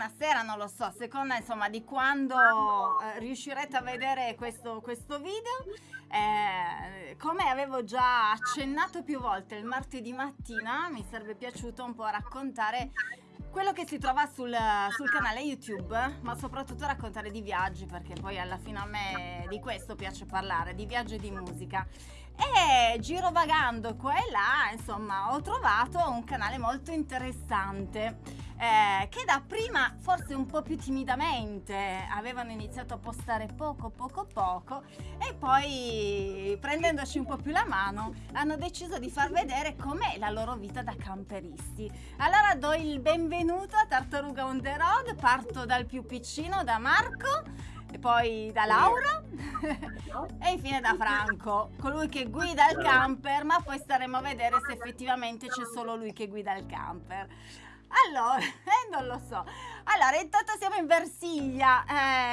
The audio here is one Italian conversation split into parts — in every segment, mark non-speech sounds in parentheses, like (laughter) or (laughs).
buonasera, non lo so, a seconda insomma di quando eh, riuscirete a vedere questo, questo video. Eh, come avevo già accennato più volte il martedì mattina, mi sarebbe piaciuto un po' raccontare quello che si trova sul, sul, canale YouTube, ma soprattutto raccontare di viaggi, perché poi alla fine a me di questo piace parlare, di viaggio e di musica. E girovagando qua e là, insomma, ho trovato un canale molto interessante eh, che da prima forse un po' più timidamente avevano iniziato a postare poco poco poco e poi prendendoci un po' più la mano hanno deciso di far vedere com'è la loro vita da camperisti. Allora do il benvenuto a Tartaruga on the road, parto dal più piccino, da Marco e poi da Laura (laughs) e infine da Franco, colui che guida il camper, ma poi staremo a vedere se effettivamente c'è solo lui che guida il camper. Allora, eh, non lo so. Allora, intanto siamo in Versiglia,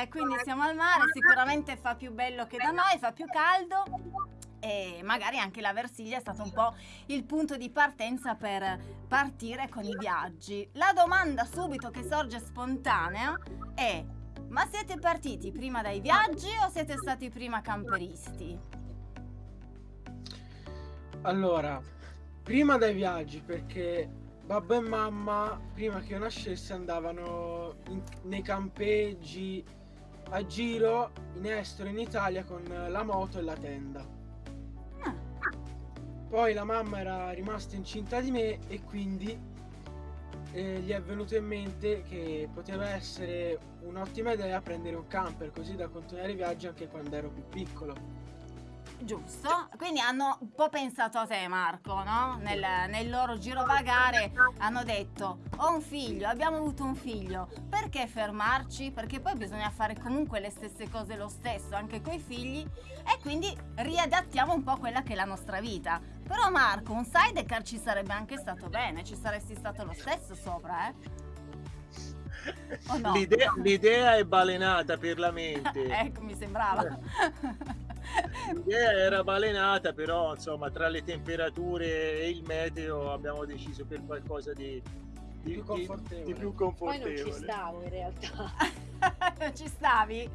eh, quindi siamo al mare, sicuramente fa più bello che da noi, fa più caldo e magari anche la Versiglia è stato un po' il punto di partenza per partire con i viaggi. La domanda subito che sorge spontanea è ma siete partiti prima dai viaggi o siete stati prima camperisti? Allora, prima dai viaggi perché babbo e mamma, prima che io nascesse, andavano in, nei campeggi a giro in estero in Italia con la moto e la tenda. Ah. Poi la mamma era rimasta incinta di me e quindi eh, gli è venuto in mente che poteva essere un'ottima idea prendere un camper così da continuare i viaggi anche quando ero più piccolo. Giusto, quindi hanno un po' pensato a te Marco, no? Nel, nel, loro girovagare hanno detto ho un figlio, abbiamo avuto un figlio, perché fermarci? Perché poi bisogna fare comunque le stesse cose lo stesso anche coi figli e quindi riadattiamo un po' quella che è la nostra vita. Però Marco, un sidecar ci sarebbe anche stato bene, ci saresti stato lo stesso sopra, eh? No? L'idea, è balenata per la mente. (laughs) ecco, mi sembrava. (laughs) L'idea era balenata, però insomma tra le temperature e il meteo abbiamo deciso per qualcosa di, di, più, confortevole. Di, di più confortevole. Poi non ci stavo in realtà. (laughs) non ci stavi?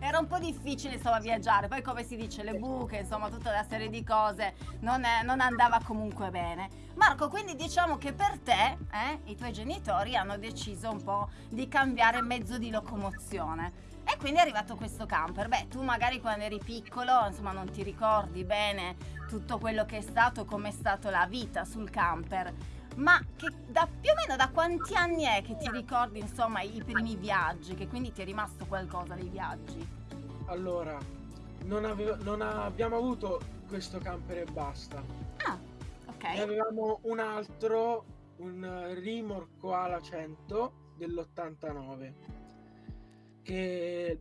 Era un po' difficile insomma viaggiare, poi come si dice le buche, insomma tutta una serie di cose non, è, non andava comunque bene. Marco, quindi diciamo che per te eh, i tuoi genitori hanno deciso un po' di cambiare mezzo di locomozione. E quindi è arrivato questo camper. Beh, tu magari quando eri piccolo, insomma, non ti ricordi bene tutto quello che è stato, come è stata la vita sul camper. Ma che da più o meno da quanti anni è che ti ricordi, insomma, i primi viaggi? Che quindi ti è rimasto qualcosa dei viaggi? Allora, non, avevo, non abbiamo avuto questo camper e basta. Ah, ok. Ne avevamo un altro, un rimorco ala 100 dell'89 che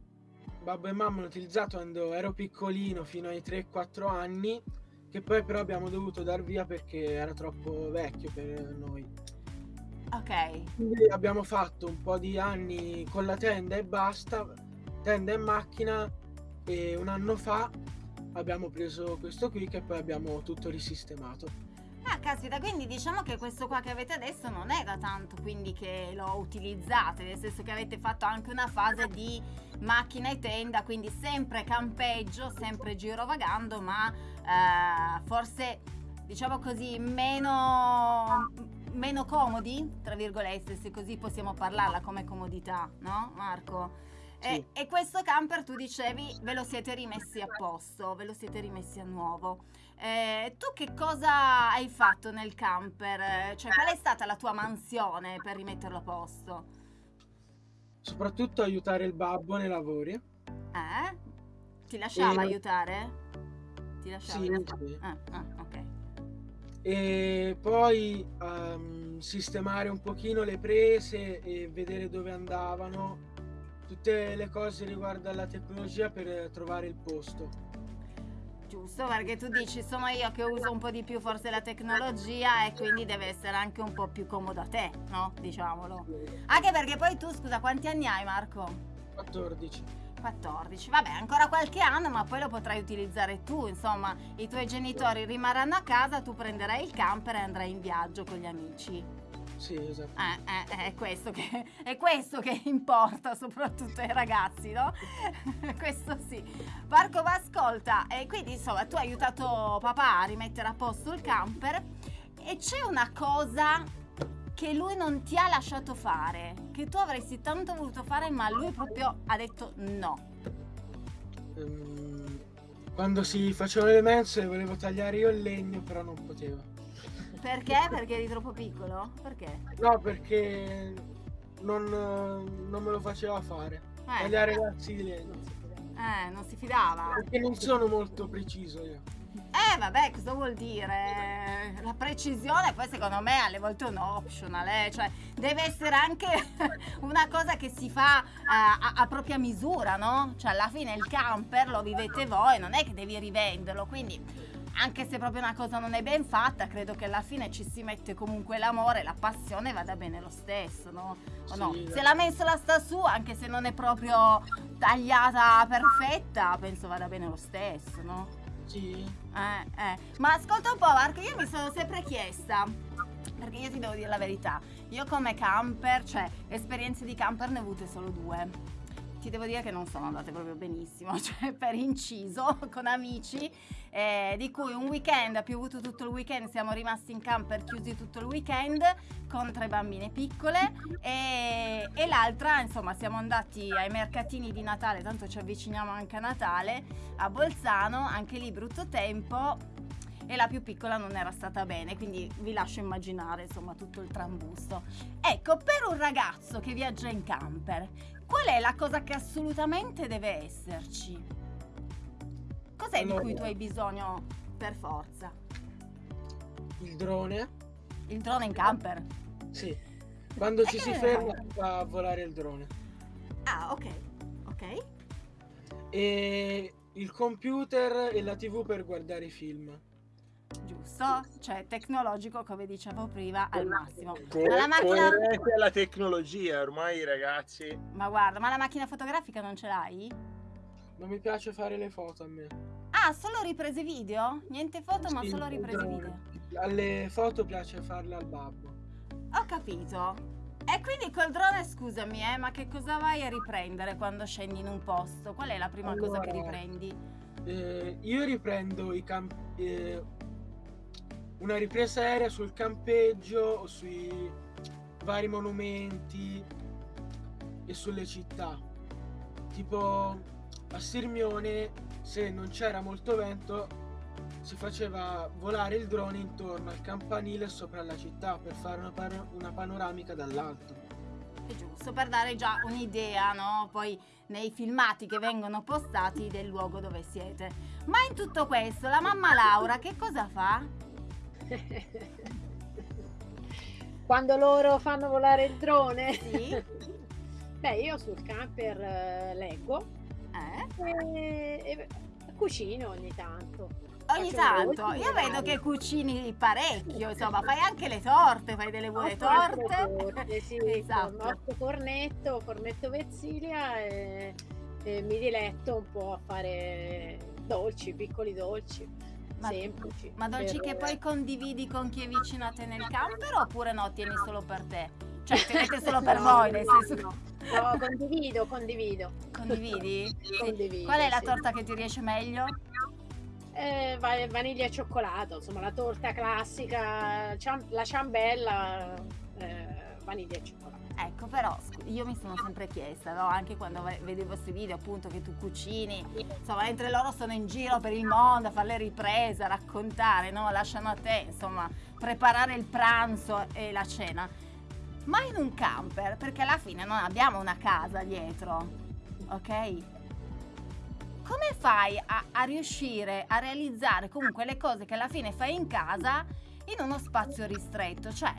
babbo e mamma hanno utilizzato quando ero piccolino fino ai 3-4 anni che poi però abbiamo dovuto dar via perché era troppo vecchio per noi. Ok. Quindi abbiamo fatto un po' di anni con la tenda e basta, tenda e macchina e un anno fa abbiamo preso questo qui che poi abbiamo tutto risistemato. Ah, caspita, quindi diciamo che questo qua che avete adesso non è da tanto quindi che lo utilizzate, nel senso che avete fatto anche una fase di macchina e tenda, quindi sempre campeggio, sempre girovagando, ma eh, forse diciamo così meno, meno comodi, tra virgolette, se così possiamo parlarla come comodità, no Marco? Sì. E, e, questo camper tu dicevi ve lo siete rimessi a posto, ve lo siete rimessi a nuovo. Eh, tu che cosa hai fatto nel camper? Cioè, qual è stata la tua mansione per rimetterlo a posto? Soprattutto aiutare il babbo nei lavori. Eh? Ti lasciava e... aiutare? Ti lasciava? Sì, sì. Ah, ah, ok. E poi um, sistemare un pochino le prese e vedere dove andavano, tutte le cose riguardo alla tecnologia per trovare il posto giusto perché tu dici sono io che uso un po' di più forse la tecnologia e quindi deve essere anche un po' più comodo a te, no? Diciamolo. Anche perché poi tu, scusa, quanti anni hai Marco? 14. 14, vabbè ancora qualche anno ma poi lo potrai utilizzare tu, insomma i tuoi genitori rimarranno a casa, tu prenderai il camper e andrai in viaggio con gli amici. Sì, esatto. Eh, eh, è, questo che, (laughs) è questo che importa (laughs) soprattutto ai ragazzi, no? (laughs) questo sì. Marco, ma ascolta, e quindi insomma tu hai aiutato papà a rimettere a posto il camper e c'è una cosa che lui non ti ha lasciato fare, che tu avresti tanto voluto fare ma lui proprio ha detto no. Um, quando si facevano le mensole volevo tagliare io il legno però non potevo. Perché? Perché eri troppo piccolo? Perché? No, perché non, non me lo faceva fare. Eh. Agli ragazzi di legno. Eh, non si fidava. Perché non sono molto preciso io. Eh vabbè, cosa vuol dire? La precisione poi secondo me alle volte è un optional, eh? cioè deve essere anche (laughs) una cosa che si fa a, a, a, propria misura, no? Cioè alla fine il camper lo vivete voi, non è che devi rivenderlo, quindi anche se proprio una cosa non è ben fatta, credo che alla fine ci si mette comunque l'amore, la passione vada bene lo stesso, no? O no? Sì, se la mensola sta su, anche se non è proprio tagliata perfetta, penso vada bene lo stesso, no? Sì. Eh, eh. Ma ascolta un po', Marco, io mi sono sempre chiesta, perché io ti devo dire la verità, io come camper, cioè esperienze di camper ne ho avute solo due ti devo dire che non sono andate proprio benissimo, (laughs) cioè per inciso con amici, eh, di cui un weekend ha piovuto tutto il weekend, siamo rimasti in camper chiusi tutto il weekend con tre bambine piccole e, e l'altra insomma siamo andati ai mercatini di Natale, tanto ci avviciniamo anche a Natale, a Bolzano, anche lì brutto tempo, e la più piccola non era stata bene, quindi vi lascio immaginare insomma tutto il trambusto. Ecco, per un ragazzo che viaggia in camper, Qual è la cosa che assolutamente deve esserci? Cos'è di cui tu hai bisogno per forza? Il drone. Il drone in camper? Sì. Quando ci si ferma fa a volare il drone. Ah, ok. Ok. E il computer e la tv per guardare i film giusto? Cioè tecnologico, come dicevo prima, al massimo. Co- ma la macchina... la tecnologia, ormai ragazzi. Ma guarda, ma la macchina fotografica non ce l'hai? Non mi piace fare le foto a me. Ah, solo riprese video? Niente foto, sì, ma solo riprese video. Alle foto piace farle al babbo. Ho capito. E quindi col drone, scusami, eh, ma che cosa vai a riprendere quando scendi in un posto? Qual è la prima allora, cosa che riprendi? Eh, io riprendo i campi. Eh, una ripresa aerea sul campeggio o sui vari monumenti e sulle città. Tipo a Sirmione, se non c'era molto vento, si faceva volare il drone intorno al campanile sopra la città per fare una, pan- una panoramica dall'alto. È giusto, per dare già un'idea, no? Poi nei filmati che vengono postati del luogo dove siete. Ma in tutto questo, la mamma Laura che cosa fa? (laughs) Quando loro fanno volare il drone? Sì. Beh, io sul camper eh, leggo eh? e, e, cucino ogni tanto. Ogni Faccio tanto, io vedo che cucini parecchio, (laughs) insomma, fai anche le torte, fai delle buone torte. torte. Sì, (laughs) esatto. Nostro fornetto, fornetto Vezzilia e, e mi diletto un po' a fare dolci, piccoli dolci ma, semplici. Ma dolci per... che poi condividi con chi è vicino a te nel camper oppure no, tieni solo per te? Cioè, (laughs) tenete solo per no, voi, nel senso... No. No, condivido, condivido. Condividi? (laughs) Condivido, Qual è la torta che ti riesce meglio? Eh, vaniglia e cioccolato, insomma la torta classica, la ciambella, eh, vaniglia e cioccolato. Ecco, però io mi sono sempre chiesta, no? anche quando vedo i vostri video appunto che tu cucini, insomma, mentre loro sono in giro per il mondo a fare le riprese, a raccontare, no? lasciano a te, insomma, preparare il pranzo e la cena. Ma in un camper, perché alla fine non abbiamo una casa dietro, ok? Come fai a, a riuscire a realizzare comunque le cose che alla fine fai in casa in uno spazio ristretto? Cioè,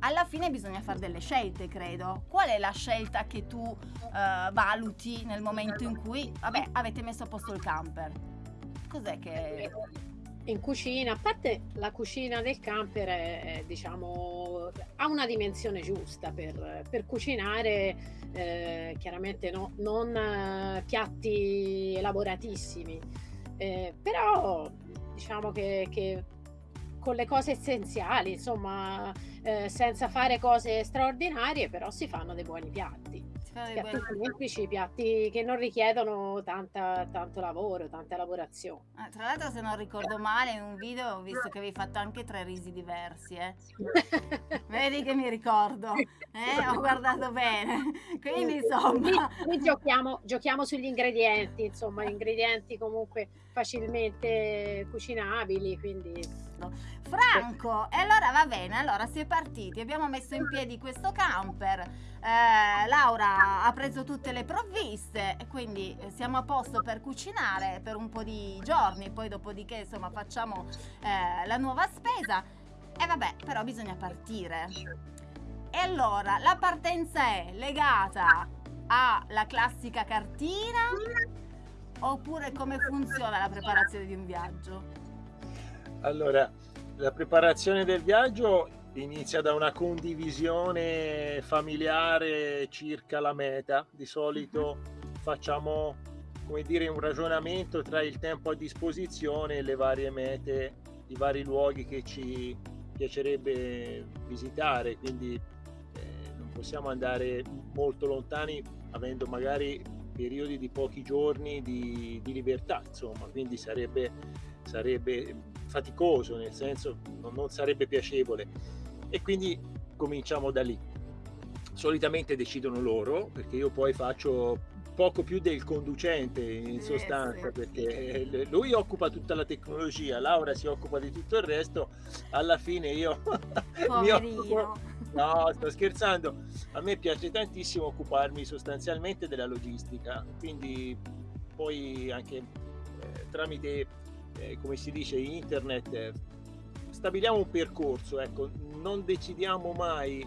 alla fine bisogna fare delle scelte, credo. Qual è la scelta che tu uh, valuti nel momento in cui, vabbè, avete messo a posto il camper? Cos'è che... In cucina, a parte la cucina del camper è, diciamo, ha una dimensione giusta per, per cucinare, eh, chiaramente no, non eh, piatti elaboratissimi, eh, però diciamo che, che con le cose essenziali, insomma, eh, senza fare cose straordinarie, però si fanno dei buoni piatti piatti semplici, piatti che non richiedono tanta, tanto lavoro, tanta lavorazione. Eh, tra l'altro, se non ricordo male, in un video ho visto che avevi fatto anche tre risi diversi. Eh. (laughs) Vedi che mi ricordo, eh? ho guardato bene. (laughs) Quindi, insomma. Qui, giochiamo, giochiamo sugli ingredienti, insomma, (laughs) ingredienti comunque facilmente cucinabili, quindi Franco, e allora va bene, allora si è partiti, abbiamo messo in piedi questo camper, eh, Laura ha preso tutte le provviste e quindi eh, siamo a posto per cucinare per un po' di giorni, poi dopodiché insomma facciamo eh, la nuova spesa e vabbè, però bisogna partire. E allora, la partenza è legata alla classica cartina oppure come funziona la preparazione di un viaggio? Allora, la preparazione del viaggio inizia da una condivisione familiare circa la meta. Di solito facciamo, come dire, un ragionamento tra il tempo a disposizione e le varie mete, i vari luoghi che ci piacerebbe visitare, quindi eh, non possiamo andare molto lontani avendo magari periodi di pochi giorni di, di libertà, insomma, quindi sarebbe, sarebbe faticoso, nel senso non, non sarebbe piacevole. E quindi cominciamo da lì. Solitamente decidono loro, perché io poi faccio poco più del conducente in sostanza, perché lui occupa tutta la tecnologia, Laura si occupa di tutto il resto, alla fine io (laughs) mi occupo... No, sto scherzando. A me piace tantissimo occuparmi sostanzialmente della logistica, quindi poi anche eh, tramite eh, come si dice, internet, eh, stabiliamo un percorso, ecco, non decidiamo mai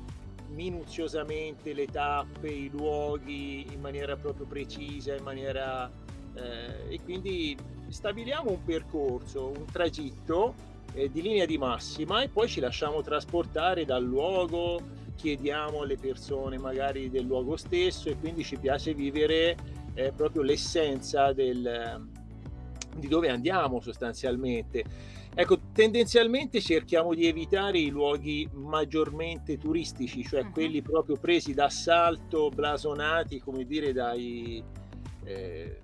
minuziosamente le tappe, i luoghi in maniera proprio precisa, in maniera... Eh, e quindi stabiliamo un percorso, un tragitto eh, di linea di massima e poi ci lasciamo trasportare dal luogo, chiediamo alle persone magari del luogo stesso e quindi ci piace vivere eh, proprio l'essenza del, di dove andiamo sostanzialmente. Ecco, tendenzialmente cerchiamo di evitare i luoghi maggiormente turistici, cioè uh-huh. quelli proprio presi d'assalto, blasonati, come dire, dai... Eh,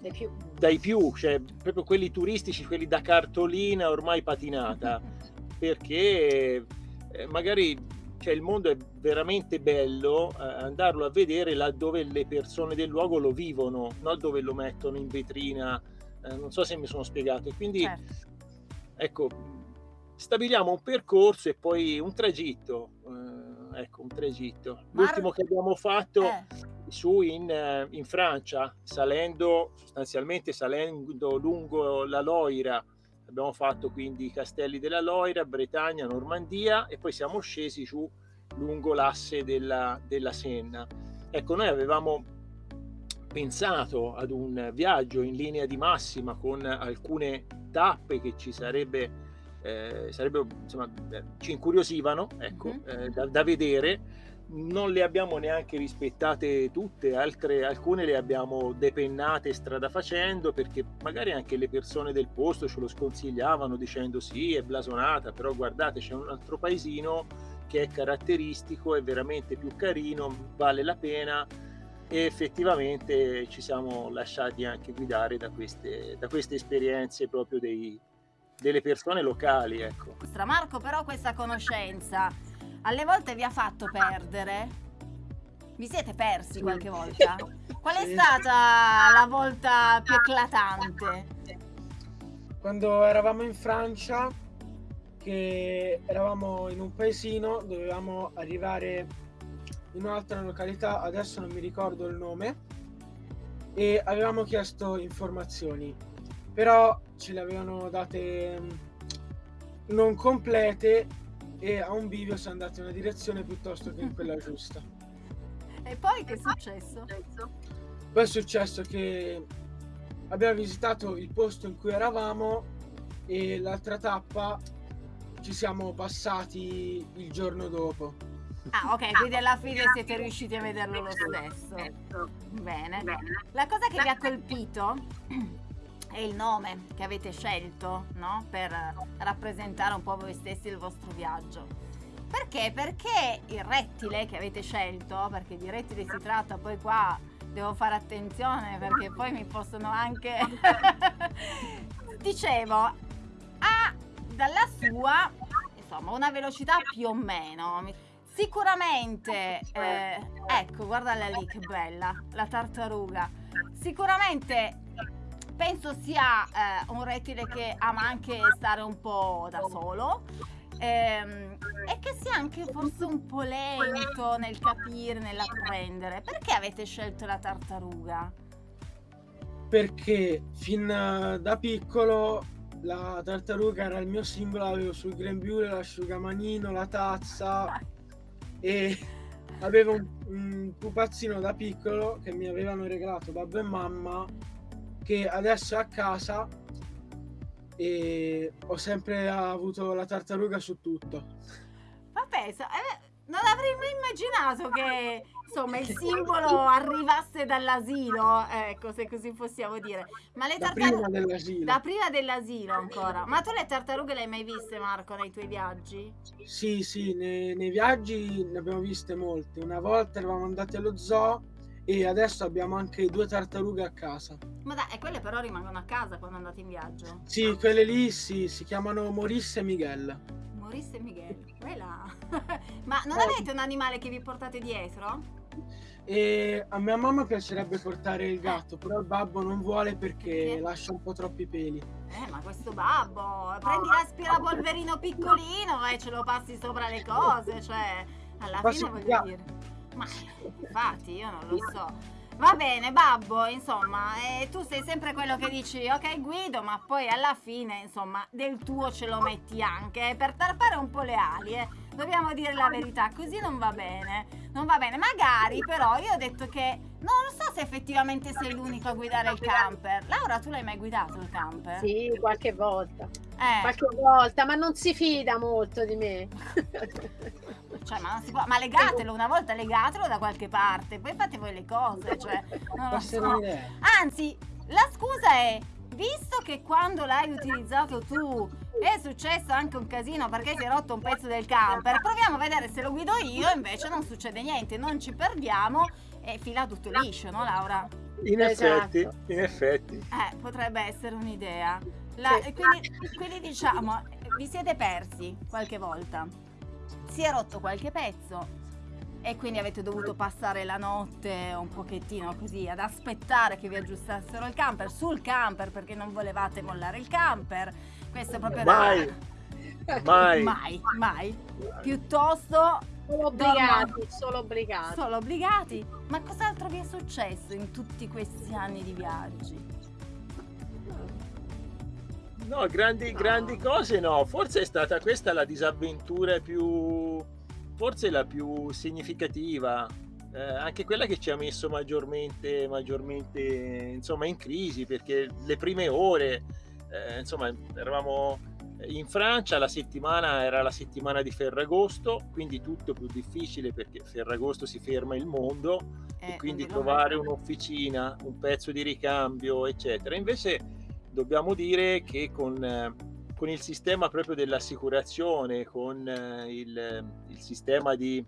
dai più. dai più, cioè proprio quelli turistici, quelli da cartolina ormai patinata, (laughs) perché eh, magari cioè, il mondo è veramente bello eh, andarlo a vedere laddove le persone del luogo lo vivono, non dove lo mettono in vetrina eh, non so se mi sono spiegato. Quindi, certo. ecco, stabiliamo un percorso e poi un tragitto. Eh, ecco, un tragitto. L'ultimo che abbiamo fatto eh. su in, eh, in, Francia, salendo sostanzialmente salendo lungo la Loira. Abbiamo fatto quindi i castelli della Loira, Bretagna, Normandia e poi siamo scesi giù lungo l'asse della, della Senna. Ecco, noi avevamo pensato ad un viaggio in linea di massima con alcune tappe che ci sarebbe, eh, sarebbe insomma, ci incuriosivano ecco, mm-hmm. eh, da, da, vedere. Non le abbiamo neanche rispettate tutte, altre, alcune le abbiamo depennate strada facendo perché magari anche le persone del posto ce lo sconsigliavano dicendo sì, è blasonata, però guardate c'è un altro paesino che è caratteristico, è veramente più carino, vale la pena e effettivamente ci siamo lasciati anche guidare da queste, da queste esperienze proprio dei, delle persone locali. Ecco. Marco, però questa conoscenza alle volte vi ha fatto perdere? Vi siete persi qualche volta? Qual è stata la volta più eclatante? Quando eravamo in Francia, che eravamo in un paesino, dovevamo arrivare in un'altra località, adesso non mi ricordo il nome, e avevamo chiesto informazioni, però ce le avevano date mm, non complete e a un bivio si è andato in una direzione piuttosto che in quella giusta. E poi che è successo? Poi è successo che abbiamo visitato il posto in cui eravamo e l'altra tappa ci siamo passati il giorno dopo. Ah, ok, quindi alla fine siete riusciti a vederlo lo stesso. Bene. La cosa che vi ha colpito è il nome che avete scelto, no? Per rappresentare un po' voi stessi il vostro viaggio. Perché? Perché il rettile che avete scelto, perché di rettile si tratta, poi qua devo fare attenzione perché poi mi possono anche... (laughs) Dicevo, ha dalla sua, insomma, una velocità più o meno. Sicuramente, eh, ecco, guardala lì che bella, la tartaruga. Sicuramente penso sia eh, un rettile che ama anche stare un po' da solo ehm, e che sia anche forse un po' lento nel capire, nell'apprendere. Perché avete scelto la tartaruga? Perché fin da piccolo la tartaruga era il mio simbolo, avevo sul grembiule l'asciugamanino, la tazza e (laughs) avevo un, un pupazzino da piccolo che mi avevano regalato babbo e mamma che adesso è a casa e ho sempre avuto la tartaruga su tutto. Vabbè, eh, non avrei mai immaginato che insomma il simbolo arrivasse dall'asilo, ecco se così possiamo dire. Ma le tartarughe... Da prima dell'asilo. Da prima dell'asilo ancora. Ma tu le tartarughe le hai mai viste Marco nei tuoi viaggi? Sì, sì, nei, nei viaggi ne abbiamo viste molte. Una volta eravamo andati allo zoo e adesso abbiamo anche due tartarughe a casa. Ma dai, e quelle però rimangono a casa quando andate in viaggio? Sì, quelle lì sì, si chiamano Morisse e Miguel. Morisse e Miguel, quella. (laughs) Ma non avete un animale che vi portate dietro? E a mia mamma piacerebbe portare il gatto, però il babbo non vuole perché lascia un po' troppi peli. Eh, ma questo babbo, prendi l'aspirapolverino piccolino e ce lo passi sopra le cose, cioè, alla fine voglio dire. Ma infatti io non lo so. Va bene, babbo, insomma, eh, tu sei sempre quello che dici, ok guido, ma poi alla fine, insomma, del tuo ce lo metti anche, eh, per tarpare un po' le ali, eh. Dobbiamo dire la verità, così non va bene. Non va bene, magari però io ho detto che non so se effettivamente sei l'unico a guidare il camper. Laura, tu l'hai mai guidato il camper? Sì, qualche volta. Eh. Qualche volta, ma non si fida molto di me. (laughs) Cioè, ma, può... ma, legatelo una volta, legatelo da qualche parte, poi fate voi le cose. (laughs) Cioè, non so. Anzi, la scusa è, visto che quando l'hai utilizzato tu è successo anche un casino perché si è rotto un pezzo del camper, proviamo a vedere se lo guido io, invece non succede niente, non ci perdiamo e fila tutto liscio, no Laura? In effetti, esatto. in effetti. Eh, potrebbe essere un'idea. La, sì. quindi, quindi diciamo, vi siete persi qualche volta si è rotto qualche pezzo e quindi avete dovuto passare la notte un pochettino così ad aspettare che vi aggiustassero il camper sul camper perché non volevate mollare il camper. Questo è proprio mai. (laughs) da mai mai mai piuttosto solo obbligati, solo obbligati. Solo obbligati. Ma cos'altro vi è successo in tutti questi anni di viaggi? No, grandi, grandi cose no. Forse è stata questa la disavventura più, forse la più significativa, eh, anche quella che ci ha messo maggiormente, maggiormente insomma, in crisi, perché le prime ore, eh, insomma, eravamo in Francia, la settimana era la settimana di Ferragosto, quindi tutto più difficile perché Ferragosto si ferma il mondo eh, e quindi trovare un'officina, un pezzo di ricambio, eccetera. Invece dobbiamo dire che con, eh, con il sistema proprio dell'assicurazione, con eh, il, il sistema di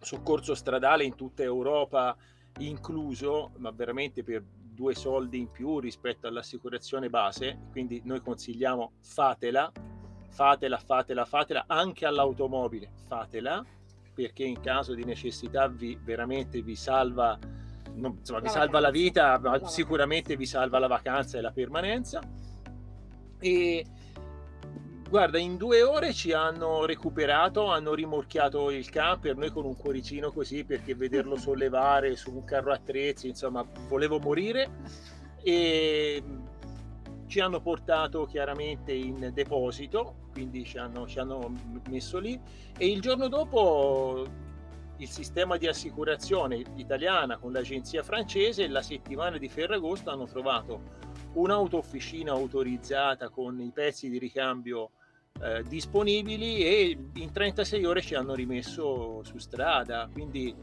soccorso stradale in tutta Europa incluso, ma veramente per due soldi in più rispetto all'assicurazione base, quindi noi consigliamo fatela, fatela, fatela, fatela, anche all'automobile, fatela, perché in caso di necessità vi, veramente vi salva non, insomma, vi salva la vita, ma sicuramente vi salva la vacanza e la permanenza. E guarda, in due ore ci hanno recuperato, hanno rimorchiato il camper, noi con un cuoricino così perché vederlo (laughs) sollevare su un carro attrezzi, insomma, volevo morire. E ci hanno portato chiaramente in deposito, quindi ci hanno, ci hanno messo lì e il giorno dopo il sistema di assicurazione italiana con l'agenzia francese la settimana di Ferragosto hanno trovato un'autofficina autorizzata con i pezzi di ricambio eh, disponibili e in 36 ore ci hanno rimesso su strada. Quindi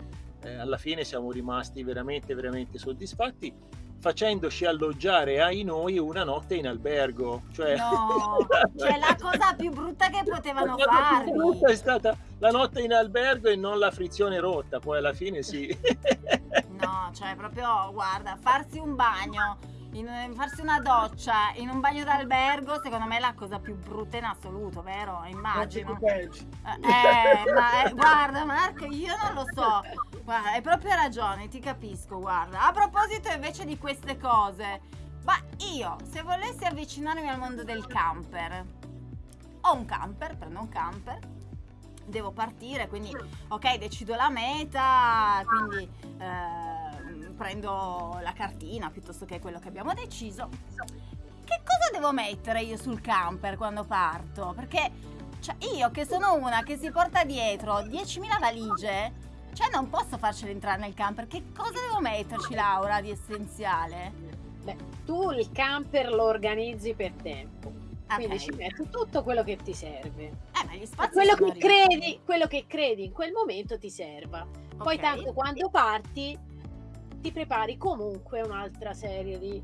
eh, alla fine siamo rimasti veramente veramente soddisfatti facendoci alloggiare ai noi una notte in albergo. Cioè, No, (laughs) cioè la cosa più brutta che potevano la più farvi. brutta è stata la notte in albergo e non la frizione rotta, poi alla fine sì. (laughs) No, cioè proprio, guarda, farsi un bagno, in- farsi una doccia in un bagno d'albergo, secondo me è la cosa più brutta in assoluto, vero? Immagino. Peggio. Eh, ma eh, guarda Marco, io non lo so. Guarda, hai proprio ragione, ti capisco, guarda. A proposito invece di queste cose, ma io, se volessi avvicinarmi al mondo del camper, ho un camper, prendo un camper, devo partire, quindi ok, decido la meta, quindi ehm, prendo la cartina piuttosto che quello che abbiamo deciso. Che cosa devo mettere io sul camper quando parto? Perché cioè, io che sono una che si porta dietro 10.000 valigie, cioè non posso farcela entrare nel camper. Che cosa devo metterci, Laura, di essenziale? Beh, tu il camper lo organizzi per tempo, quindi Ok. ci metti tutto quello che ti serve. Eh, ma gli spazi quello che, credi, quello che credi in quel momento ti serva. Poi Ok. tanto quando parti ti prepari comunque un'altra serie di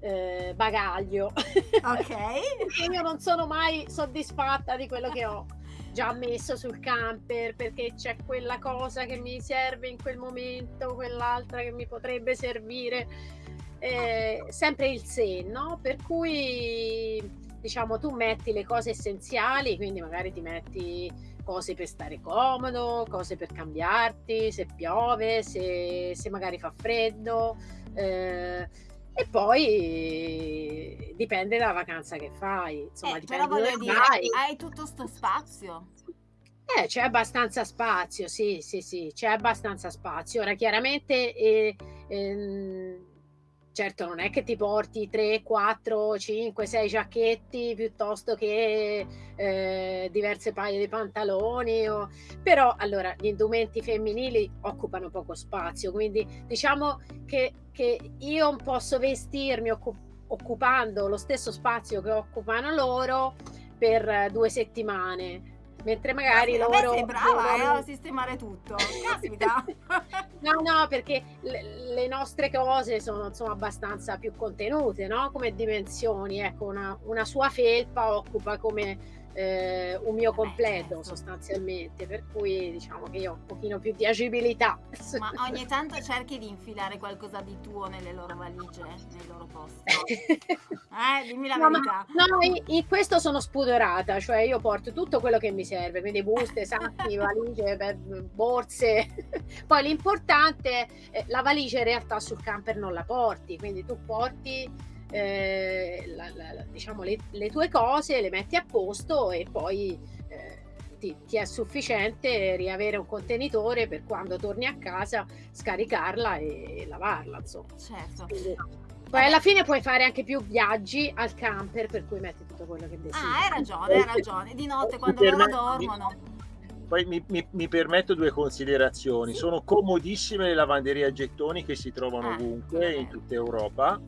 eh, bagaglio. Ok. Perché (laughs) io non sono mai soddisfatta di quello che ho già messo sul camper perché c'è quella cosa che mi serve in quel momento, quell'altra che mi potrebbe servire. Eh, sempre il se, no? Per cui diciamo tu metti le cose essenziali, quindi magari ti metti cose per stare comodo, cose per cambiarti, se piove, se, se magari fa freddo. eh, e poi dipende dalla vacanza che fai, insomma, Eh, dipende però voglio dire, vai. hai tutto sto spazio. Eh, c'è abbastanza spazio, sì, sì, sì, c'è abbastanza spazio. Ora, chiaramente, eh, ehm, certo, non è che ti porti 3, 4, 5, 6 giacchetti piuttosto che eh, diverse paia di pantaloni, o- però allora gli indumenti femminili occupano poco spazio, quindi diciamo che, che io posso vestirmi occu- occupando lo stesso spazio che occupano loro per eh, due settimane. Mentre magari Vabbè, loro sei brava eh, devono- a sistemare tutto. Caspita. (laughs) No, no, perché le, le nostre cose sono insomma abbastanza più contenute, no? Come dimensioni. Ecco, una, una sua felpa occupa come eh, un mio completo certo. sostanzialmente, per cui diciamo che io ho un pochino più di agibilità. Ma ogni tanto cerchi di infilare qualcosa di tuo nelle loro valigie, nei loro posti. (laughs) Eh, dimmi la No, ma- verità. No, in, in questo sono spudorata, cioè io porto tutto quello che mi serve, quindi buste, (laughs) sacchi, valigie, beh, borse. (laughs) Poi l'importante, eh, la valigia in realtà sul camper non la porti, quindi tu porti eh, la- la- la- diciamo le, le tue cose, le metti a posto e poi eh, ti, ti è sufficiente riavere un contenitore per quando torni a casa scaricarla e lavarla, insomma. Certo. Quindi- poi alla fine puoi fare anche più viaggi al camper, per cui metti tutto quello che desideri. Ah, hai ragione, hai ragione. Di notte quando loro dormono. Poi mi, mi- mi permetto due considerazioni. Sì. Sono comodissime le lavanderie a gettoni che si trovano Ah, ovunque in tutta Europa.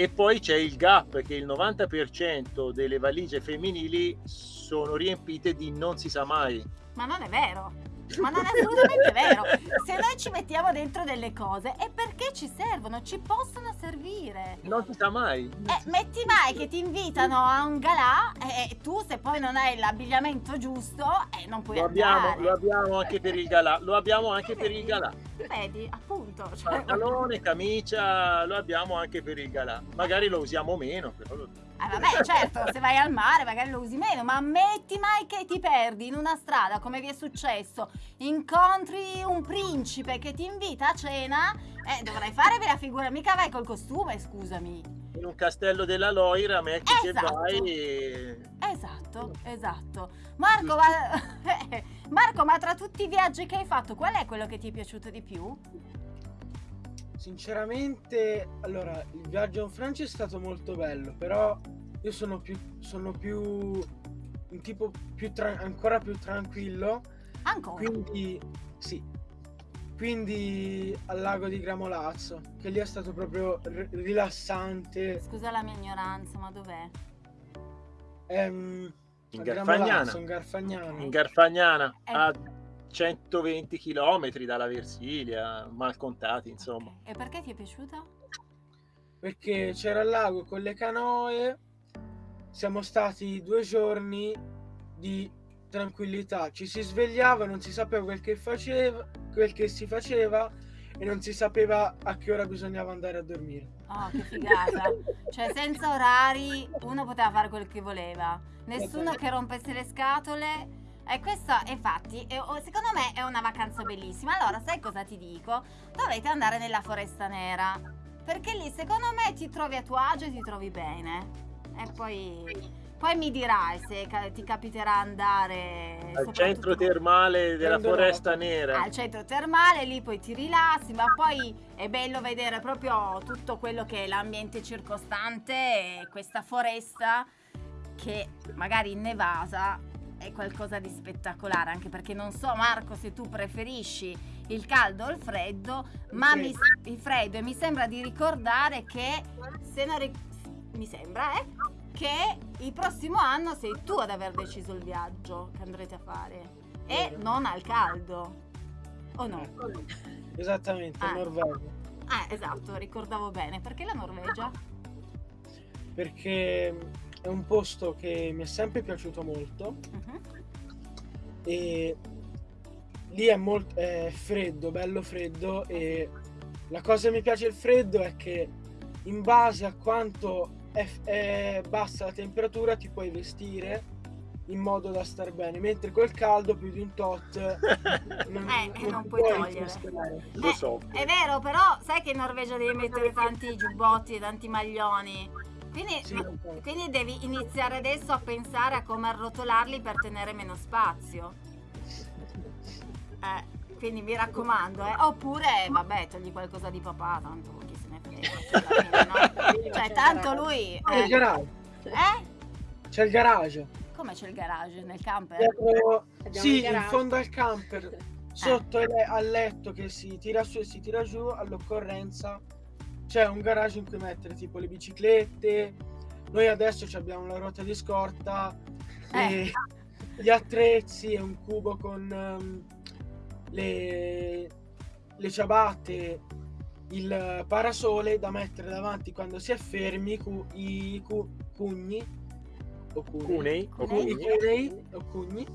E poi c'è il gap che il 90% delle valigie femminili sono riempite di non si sa mai. Ma non è vero. Ma non è assolutamente vero. Se noi ci mettiamo dentro delle cose è perché ci servono, ci possono servire. Non si sa mai. Eh, metti mai che ti invitano a un galà e tu se poi non hai l'abbigliamento giusto eh, non puoi Lo abbiamo, lo abbiamo anche per il galà. Lo abbiamo anche per il galà. Vedi, appunto. Cioè, Pantalone, camicia, lo abbiamo anche per il galà. Magari lo usiamo meno, però lo- Ah, vabbè, certo, se vai al mare magari lo usi meno, ma metti mai che ti perdi in una strada, come vi è successo, incontri un principe che ti invita a cena, eh, dovrai fare la figura, mica vai col costume, scusami. in un castello della Loira metti Esatto. che vai e... Esatto, esatto. Marco ma... (laughs) Marco, ma tra tutti i viaggi che hai fatto, qual è quello che ti è piaciuto di più? Sinceramente, allora, il viaggio in Francia è stato molto bello, però io sono più, sono più un tipo più tra- ancora più tranquillo, Ancora. quindi sì, quindi al lago di Gramolazzo, che lì è stato proprio r- rilassante. Scusa la mia ignoranza, ma dov'è? Ehm, in Garfagnana. In Garfagnano. In Garfagnana, a 120 km dalla Versilia, mal contati, insomma. E perché ti è piaciuto? perché c'era il lago con le canoe. Siamo stati due giorni di tranquillità. Ci si svegliava, non si sapeva quel che, faceva, quel che si faceva e non si sapeva a che ora bisognava andare a dormire. Oh, che figata. cioè, senza orari, uno poteva fare quel che voleva. Nessuno che rompesse le scatole. E questo, infatti, è- secondo me è una vacanza bellissima. Allora, sai cosa ti dico? Dovete andare nella Foresta Nera. Perché lì, secondo me, ti trovi a tuo agio e ti trovi bene. E poi, poi mi dirai se ti capiterà andare Al centro termale della Foresta. Nera. al centro termale, lì poi ti rilassi, ma poi è bello vedere proprio tutto quello che è l'ambiente circostante e questa foresta che magari innevasa è qualcosa di spettacolare, anche perché non so Marco se tu preferisci il caldo o il freddo, ma mi, il freddo e mi sembra di ricordare che se non ric- mi sembra eh, che il prossimo anno sei tu ad aver deciso il viaggio che andrete a fare e non al caldo. O no? Esattamente, Ah. Norvegia. Ah, esatto, ricordavo bene. Perché la Norvegia? Perché è un posto che mi è sempre piaciuto molto Mhm. e lì è molto è freddo, bello freddo e la cosa che mi piace il freddo è che in base a quanto è, è bassa la temperatura ti puoi vestire in modo da star bene, mentre col caldo più di un tot (laughs) non, Eh, non ti puoi togliere. rinfrescare. Lo so. È vero, però sai che in Norvegia devi mettere tanti giubbotti e tanti maglioni. Quindi, Sì, quindi devi iniziare adesso a pensare a come arrotolarli per tenere meno spazio. Eh, quindi mi raccomando, eh. Oppure, vabbè, togli qualcosa di papà, tanto chi se ne frega. (laughs) Cioè, no? Cioè, tanto lui... Ah, il Eh? garage. eh? C'è il garage. Come c'è il garage nel camper? Dietro- sì, in fondo al camper, (laughs) sotto il- al letto che si tira su e si tira giù, all'occorrenza c'è un garage in cui mettere tipo le biciclette. Noi adesso ci abbiamo la ruota di scorta, e (laughs) gli attrezzi e un cubo con ehm, le, le ciabatte, il parasole da mettere davanti quando si è fermi, cu- i cu- cugni. O cunei, Cunei. o cunei o cugni.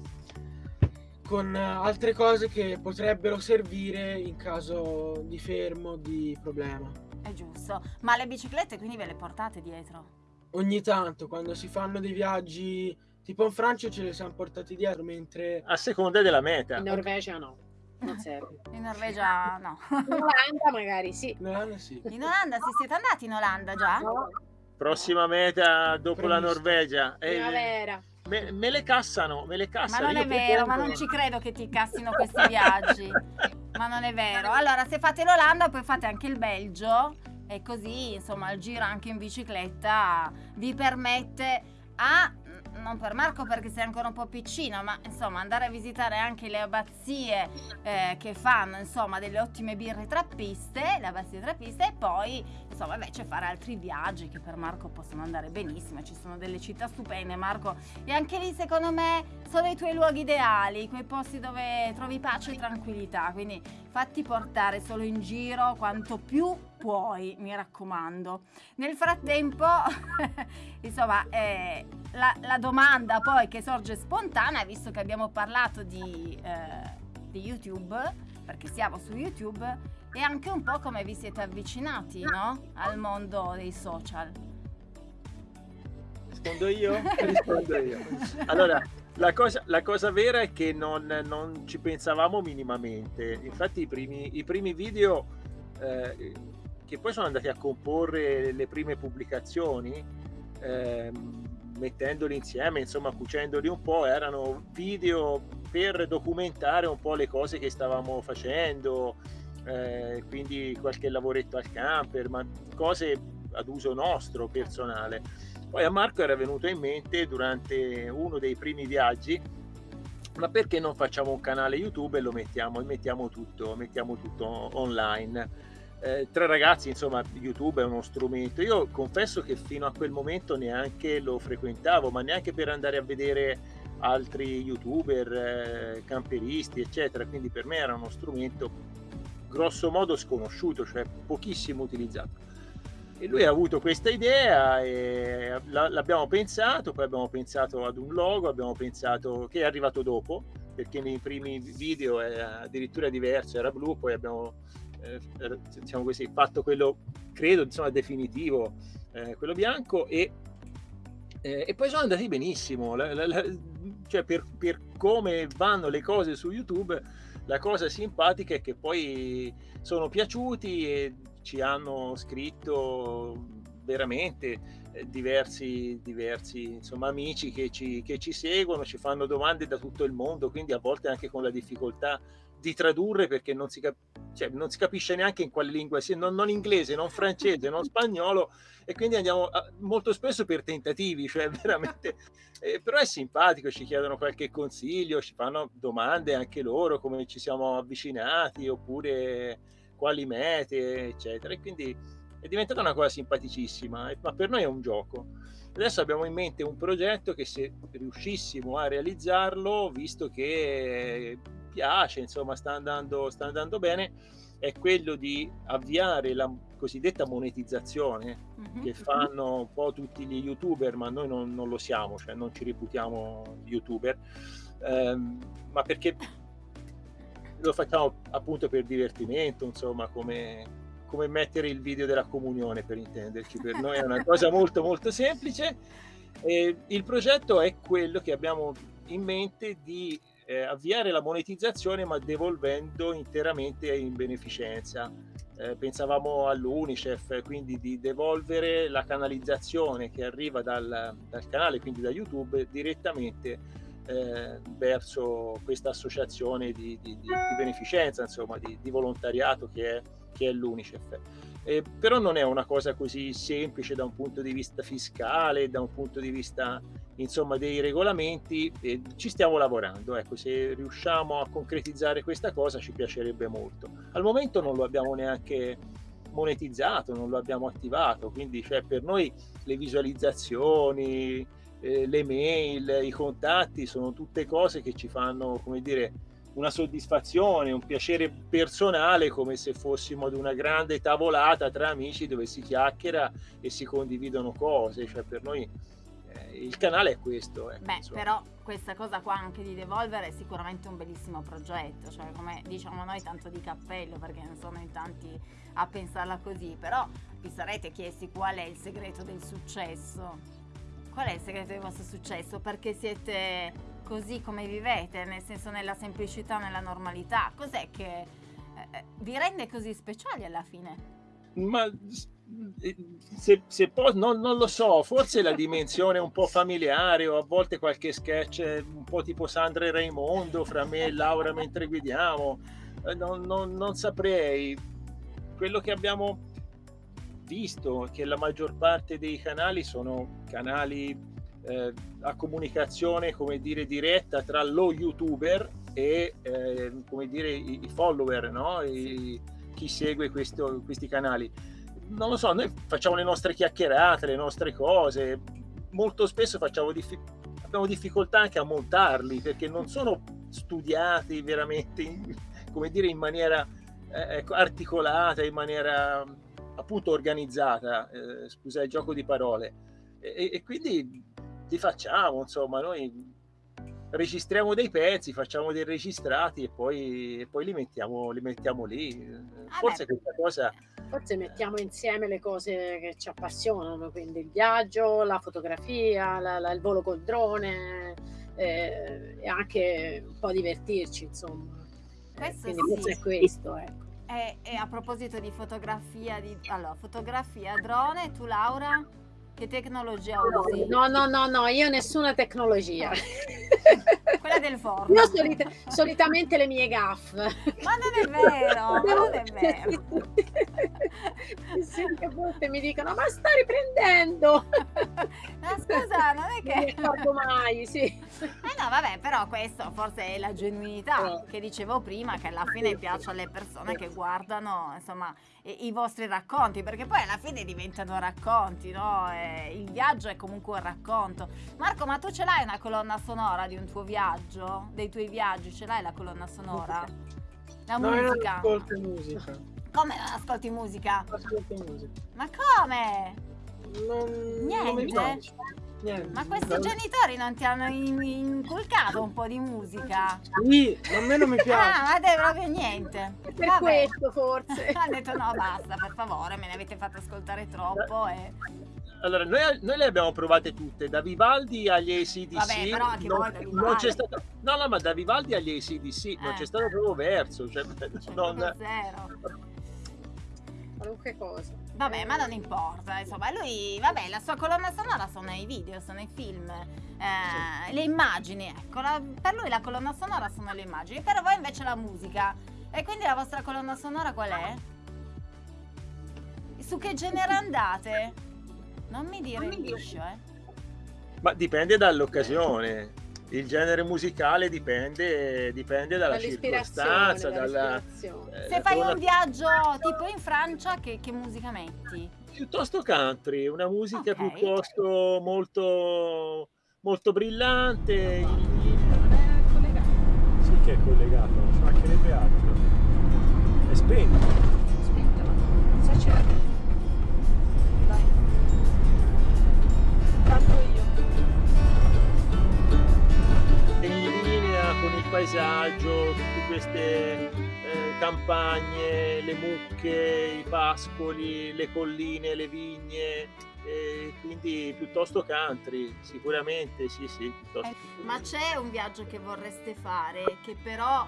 Con eh, altre cose che potrebbero servire in caso di fermo, di problema. È giusto. Ma le biciclette quindi ve le portate dietro? Ogni tanto quando si fanno dei viaggi tipo in Francia ce le siamo portati dietro, mentre A seconda della meta. In Norvegia no, non serve. In Norvegia no. In Olanda magari sì. in Olanda sì. In Olanda si siete andati in Olanda già? No, Prossima meta dopo la Previsto. Norvegia. Eh, primavera. Me, me le cassano, me le Ma cassano. non Io è vero, ma non ci credo che ti cassino questi viaggi. Ma non è vero. Allora, se fate l'Olanda, poi fate anche il Belgio e così, insomma, il giro anche in bicicletta vi permette a non per Marco perché sei ancora un po' piccino, ma insomma andare a visitare anche le abbazie eh, che fanno insomma delle ottime birre trappiste, le abbazie trappiste e poi insomma invece fare altri viaggi che per Marco possono andare benissimo, ci sono delle città stupende Marco. E anche lì secondo me sono i tuoi luoghi ideali, quei posti dove trovi pace e tranquillità, quindi fatti portare solo in giro quanto più puoi, mi raccomando. Nel frattempo, (laughs) insomma, eh, la, la domanda poi che sorge spontanea, visto che abbiamo parlato di, eh, di YouTube, perché siamo su YouTube, è anche un po' come vi siete avvicinati, no? Al mondo dei social. Rispondo io? (laughs) Rispondo io. Allora, la cosa, la cosa vera è che non, non ci pensavamo minimamente. Infatti i primi, i primi video eh, che poi sono andati a comporre le prime pubblicazioni, ehm, mettendoli insieme, insomma cucendoli un po', erano video per documentare un po' le cose che stavamo facendo, eh, quindi qualche lavoretto al camper, ma cose ad uso nostro, personale. Poi a Marco era venuto in mente durante uno dei primi viaggi, ma perché non facciamo un canale YouTube e lo mettiamo, e mettiamo tutto, mettiamo tutto online? Eh, tre ragazzi, insomma, YouTube è uno strumento. Io confesso che fino a quel momento neanche lo frequentavo, ma neanche per andare a vedere altri youtuber, eh, camperisti, eccetera. Quindi per me era uno strumento grosso modo sconosciuto, cioè pochissimo utilizzato. E lui ha avuto questa idea e l'abbiamo pensato, poi abbiamo pensato ad un logo, abbiamo pensato che è arrivato dopo, perché nei primi video era addirittura diverso, era blu, poi abbiamo eh, diciamo così, fatto quello, credo, insomma, definitivo, eh, quello bianco e, eh, e, poi sono andati benissimo, la, la, la, cioè per, per come vanno le cose su YouTube, la cosa simpatica è che poi sono piaciuti e ci hanno scritto veramente eh, diversi, diversi insomma, amici che ci, che ci seguono, ci fanno domande da tutto il mondo, quindi a volte anche con la difficoltà di tradurre perché non si, cap- cioè, non si capisce neanche in quale lingua sia, non, non, inglese, non francese, non spagnolo e quindi andiamo a, molto spesso per tentativi, cioè (laughs) veramente, eh, però è simpatico, ci chiedono qualche consiglio, ci fanno domande anche loro, come ci siamo avvicinati oppure quali mete, eccetera. E quindi è diventata una cosa simpaticissima, ma per noi è un gioco. Adesso abbiamo in mente un progetto che se riuscissimo a realizzarlo, visto che piace, insomma sta andando, sta andando bene, è quello di avviare la cosiddetta monetizzazione mm-hmm. che fanno un po' tutti gli youtuber, ma noi non, non lo siamo, cioè non ci reputiamo youtuber, ehm, ma perché lo facciamo appunto per divertimento, insomma, come, come mettere il video della comunione per intenderci. Per noi è una (laughs) cosa molto molto semplice. E il progetto è quello che abbiamo in mente di eh, avviare la monetizzazione ma devolvendo interamente in beneficenza. Eh, pensavamo all'Unicef, quindi di devolvere la canalizzazione che arriva dal, dal canale, quindi da YouTube, direttamente eh, verso questa associazione di, di, di, di beneficenza, insomma, di, volontariato che è, che è l'UNICEF. Eh, però non è una cosa così semplice da un punto di vista fiscale, da un punto di vista insomma, dei regolamenti, eh, ci stiamo lavorando. Ecco, se riusciamo a concretizzare questa cosa ci piacerebbe molto. Al momento non lo abbiamo neanche monetizzato, non lo abbiamo attivato, quindi cioè, per noi le visualizzazioni, eh, le mail, i contatti sono tutte cose che ci fanno, come dire, una soddisfazione, un piacere personale come se fossimo ad una grande tavolata tra amici dove si chiacchiera e si condividono cose, cioè per noi eh, il canale è questo. Ecco, Beh, insomma. però questa cosa qua anche di Devolver è sicuramente un bellissimo progetto, cioè come diciamo noi tanto di cappello perché non sono in tanti a pensarla così, però vi sarete chiesti qual è il segreto del successo Qual è il segreto del vostro successo? Perché siete così come vivete, nel senso nella semplicità, nella normalità? Cos'è che eh, eh vi rende così speciali alla fine? Ma eh, se, se poi non, non, lo so, forse la dimensione un po' familiare o a volte qualche sketch un po' tipo Sandra e Raimondo fra me e Laura mentre guidiamo, eh, non, non, non saprei. Quello che abbiamo visto che la maggior parte dei canali sono canali eh, a comunicazione, come dire, diretta tra lo youtuber e eh, come dire, i, i follower, no? I, chi segue questo, questi canali. Non lo so, noi facciamo le nostre chiacchierate, le nostre cose, molto spesso diffi- abbiamo difficoltà anche a montarli perché non sono studiati veramente in, come dire, in maniera eh, ecco, articolata, in maniera appunto organizzata, eh, scusa il gioco di parole, e, e quindi li facciamo, insomma, noi registriamo dei pezzi, facciamo dei registrati e poi, e poi li, mettiamo, li, mettiamo, lì. Ah Forse beh, questa cosa... Forse mettiamo insieme le cose che ci appassionano, quindi il viaggio, la fotografia, la, la, il volo col drone eh, e anche un po' divertirci, insomma. Questo quindi sì. forse è questo, ecco. E, e, a proposito di fotografia, di, allora, fotografia drone, tu Laura, che tecnologia usi? No, no, no, no, io nessuna tecnologia. (laughs) Quella del forno. Io solita, solitamente le mie gaff. Ma non è vero, ma non è vero. sì, a volte mi dicono, ma sta riprendendo. Ma scusa, non è che... Non ricordo mai, sì. Eh no, vabbè, però questo forse è la genuinità eh. che dicevo prima, che alla fine piace alle persone che guardano, insomma, i, i vostri racconti, perché poi alla fine diventano racconti, no? E il viaggio è comunque un racconto. Marco, ma tu ce l'hai una colonna sonora di un tuo viaggio? Dei tuoi viaggi? Ce l'hai la colonna sonora? La no, musica? Non musica. Come non ascolti musica? Ascolto musica. Ma come? Non, Niente? non. Niente. Ma questi Non- genitori non ti hanno in- inculcato un po' di musica? Sì, a me non mi piace. Ah, ma te proprio niente. Per Vabbè. questo forse. (laughs) Hanno detto no, basta, per favore, me ne avete fatto ascoltare troppo e... Allora, noi, noi le abbiamo provate tutte, da Vivaldi agli ACDC. Vabbè, però anche non, voi non c'è stato, no, no, ma da Vivaldi agli ACDC non Eh. c'è stato proprio verso. Cioè, Cioè, non- zero. Qualunque cosa. Vabbè, ma non importa, insomma, lui, vabbè, la sua colonna sonora sono i video, sono i film, eh, le immagini, ecco, la- per lui la colonna sonora sono le immagini, per voi invece la musica. E quindi la vostra colonna sonora qual è? Su che genere andate? Non mi dire il liscio, eh. Ma dipende dall'occasione. Il genere musicale dipende, dipende dalla circostanza, dalla, eh, Se fai colonna- un viaggio tipo in Francia, che, che musica metti? piuttosto country, una musica Ok. piuttosto molto, molto brillante. Non è collegato. Sì che è collegato, ci mancherebbe altro. È spento. Aspetta, ma cosa c'è? Dai. Tanto io. Paesaggio, tutte queste eh, campagne, le mucche, i pascoli, le colline, le vigne, e quindi piuttosto country, sicuramente, sì, sì. piuttosto- Eh, Ma c'è un viaggio che vorreste fare, che però,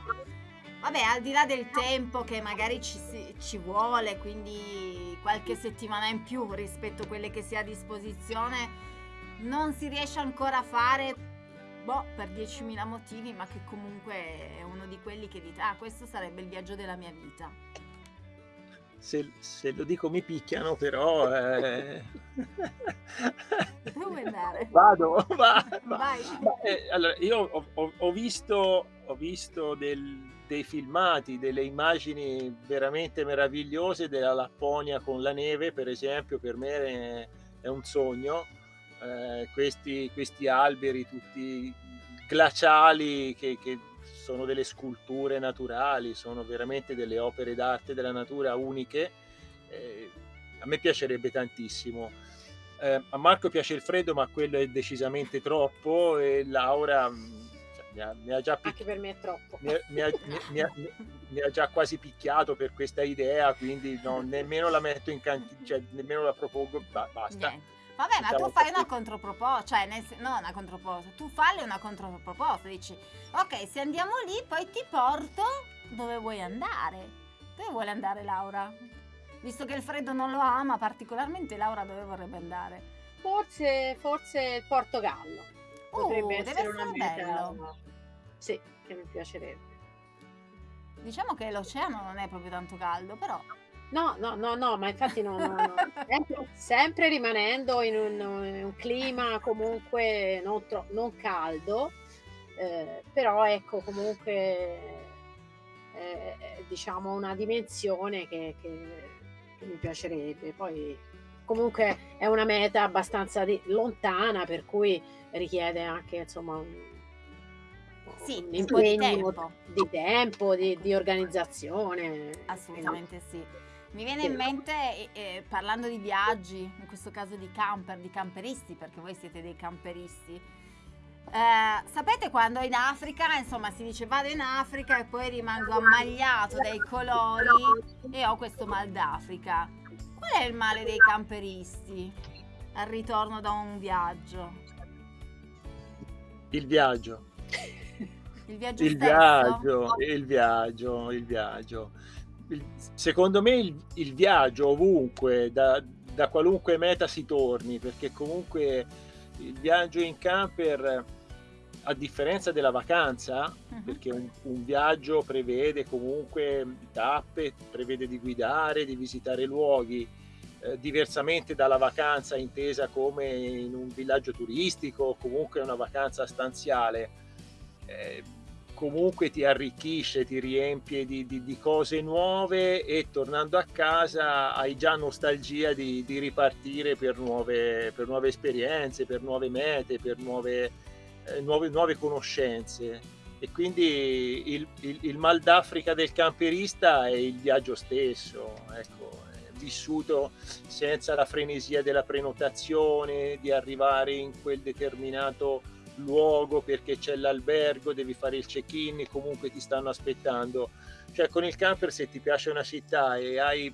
vabbè, al di là del tempo che magari ci, si- ci vuole, quindi qualche settimana in più rispetto a quelle che si ha a disposizione, non si riesce ancora a fare, boh, per 10.000 motivi, ma che comunque è uno di quelli che dite, ah, questo sarebbe il viaggio della mia vita. Se, se lo dico mi picchiano, però... eh. Dove andare? Vado, (laughs) va, va. Vai. Eh, allora, io ho, ho- ho visto, ho visto del- dei filmati, delle immagini veramente meravigliose della Lapponia con la neve, per esempio, per me è, è un sogno. Eh, questi, questi alberi tutti glaciali che, che sono delle sculture naturali, sono veramente delle opere d'arte della natura uniche. Eh, a me piacerebbe tantissimo. Eh, a Marco piace il freddo, ma quello è decisamente troppo. E Laura mh, cioè, mi, ha, mi ha già pic- Anche per me è troppo. mi ha- mi ha- mi- mi ha- mi ha già quasi picchiato per questa idea, quindi non, nemmeno la metto in cantina, cioè nemmeno la propongo. ba- basta. Niente. Vabbè, ma tu Diciamo fai così. una controproposta, cioè, nel no, una controproposta, tu falli una controproposta, dici, ok, se andiamo lì, poi ti porto dove vuoi andare. Dove vuole andare Laura? Visto che il freddo non lo ama particolarmente, Laura dove vorrebbe andare? Forse, forse il Portogallo. Oh, Potrebbe essere una essere meta. bello. Sì, che mi piacerebbe. Diciamo che l'oceano non è proprio tanto caldo, però... No, no, no, no, ma infatti no, no, no. Sempre, sempre rimanendo in un, in un clima comunque non, tro- non caldo, eh, però ecco comunque eh, eh, diciamo una dimensione che, che- che mi piacerebbe. Poi comunque è una meta abbastanza di- lontana, per cui richiede anche insomma un, Sì, un po' di impegno tempo. di tempo, di, di organizzazione. Assolutamente sì. Mi viene in mente, eh, eh, parlando di viaggi, in questo caso di camper, di camperisti, perché voi siete dei camperisti. eh, sapete quando in Africa, insomma, si dice vado in Africa e poi rimango ammagliato dai colori e ho questo mal d'Africa. Qual è il male dei camperisti al ritorno da un viaggio? Il viaggio, (laughs) Il viaggio il stesso? viaggio, il viaggio, il viaggio. Il- secondo me il, il viaggio ovunque, da, da qualunque meta si torni, perché comunque il viaggio in camper, a differenza della vacanza, Mhm. perché un, un viaggio prevede comunque tappe, prevede di guidare, di visitare luoghi, eh, diversamente dalla vacanza intesa come in un villaggio turistico o comunque una vacanza stanziale. eh, comunque ti arricchisce, ti riempie di, di- di cose nuove e tornando a casa hai già nostalgia di, di ripartire per nuove, per nuove esperienze, per nuove mete, per nuove, eh, nuove, nuove conoscenze. e quindi il, il, il mal d'Africa del camperista è il viaggio stesso, ecco, vissuto senza la frenesia della prenotazione, di arrivare in quel determinato luogo perché c'è l'albergo, devi fare il check-in, comunque ti stanno aspettando. Cioè con il camper se ti piace una città e hai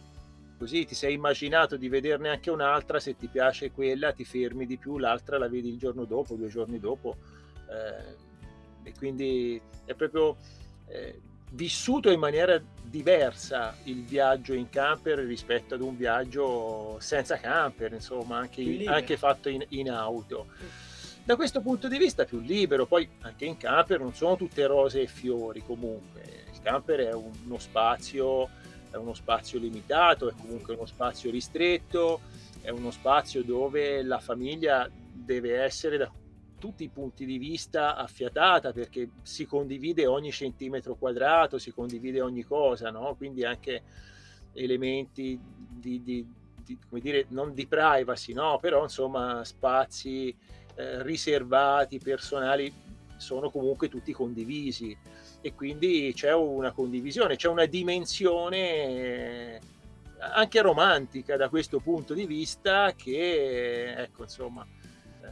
così ti sei immaginato di vederne anche un'altra, se ti piace quella ti fermi di più, l'altra la vedi il giorno dopo, due giorni dopo. Eh, e quindi è proprio eh, vissuto in maniera diversa il viaggio in camper rispetto ad un viaggio senza camper, insomma, anche, anche fatto in, in auto da questo punto di vista più libero, poi anche in camper non sono tutte rose e fiori comunque, il camper è uno spazio, è uno spazio limitato, è comunque uno spazio ristretto, è uno spazio dove la famiglia deve essere da tutti i punti di vista affiatata perché si condivide ogni centimetro quadrato, si condivide ogni cosa, no? quindi anche elementi di, di, di, come dire, non di privacy, no? però insomma spazi eh, riservati, personali, sono comunque tutti condivisi e quindi c'è una condivisione, c'è una dimensione eh, anche romantica da questo punto di vista che, ecco, insomma, eh,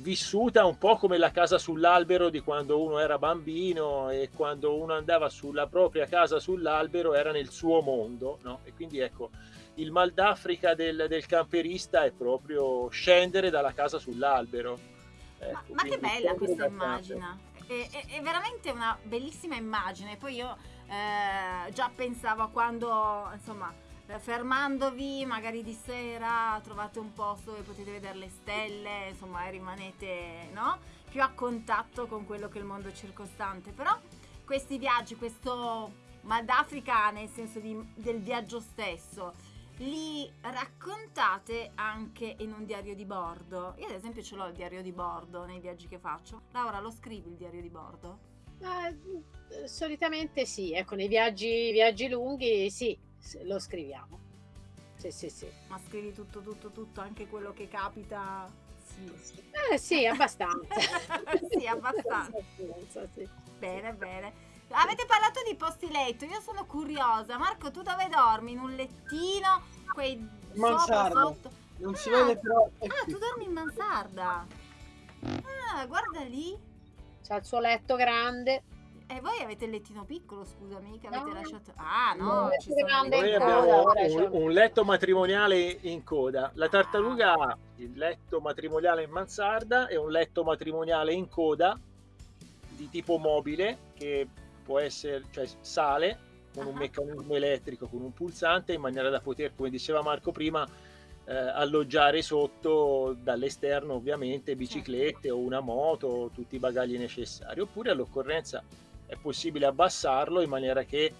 vissuta un po' come la casa sull'albero di quando uno era bambino e quando uno andava sulla propria casa sull'albero era nel suo mondo, no? E quindi ecco, il mal d'Africa del, del, camperista è proprio scendere dalla casa sull'albero. Ecco, ma, ma che bella questa immagine! È, è, è, veramente una bellissima immagine. Poi io eh, già pensavo a quando, insomma, fermandovi magari di sera trovate un posto dove potete vedere le stelle, insomma, e rimanete no? più a contatto con quello che è il mondo circostante. Però questi viaggi, questo mal d'Africa nel senso di, del viaggio stesso, li raccontate anche in un diario di bordo. Io ad esempio ce l'ho il diario di bordo nei viaggi che faccio. Laura, lo scrivi il diario di bordo? Eh, solitamente sì, ecco, nei viaggi, viaggi lunghi sì, lo scriviamo. Sì, sì, sì. Ma scrivi tutto, tutto, tutto, anche quello che capita? Sì. Eh sì, abbastanza. (laughs) sì, abbastanza. (laughs) abbastanza sì. Bene, bene. Avete parlato di posti letto, io sono curiosa. Marco, tu dove dormi? In un lettino? Quei mansarda. sotto? Non ah, si vede però. Ah, tu dormi in mansarda. Ah, guarda lì. C'ha il suo letto grande. E voi avete il lettino piccolo, scusami, che avete no. lasciato. Ah, no, ci sono Noi abbiamo un, un, letto matrimoniale in coda. La tartaruga ha il letto matrimoniale in mansarda e un letto matrimoniale in coda di tipo mobile che può essere, cioè sale con un meccanismo elettrico, con un pulsante, in maniera da poter, come diceva Marco prima, eh, alloggiare sotto dall'esterno ovviamente biciclette o una moto, tutti i bagagli necessari, oppure all'occorrenza è possibile abbassarlo in maniera che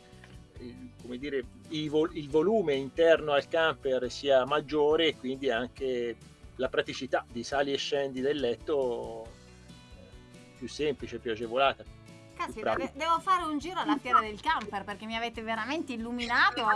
come dire, il, vol- il volume interno al camper sia maggiore e quindi anche la praticità di sali e scendi del letto più semplice, più agevolata. Caspita, devo fare un giro alla fiera del camper perché mi avete veramente illuminato.